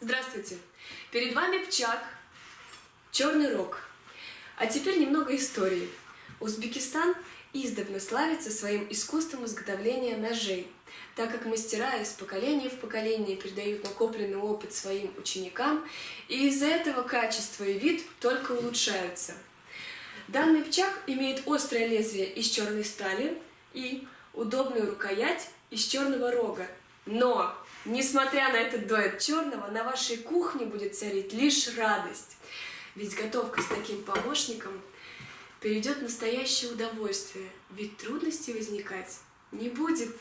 Здравствуйте! Перед вами Пчак, Черный Рог. А теперь немного истории. Узбекистан издавна славится своим искусством изготовления ножей, так как мастера из поколения в поколение передают накопленный опыт своим ученикам, и из-за этого качество и вид только улучшаются. Данный пчак имеет острое лезвие из черной стали и удобную рукоять из черного рога. Но Несмотря на этот дуэт черного, на вашей кухне будет царить лишь радость. Ведь готовка с таким помощником перейдет в настоящее удовольствие, ведь трудностей возникать не будет.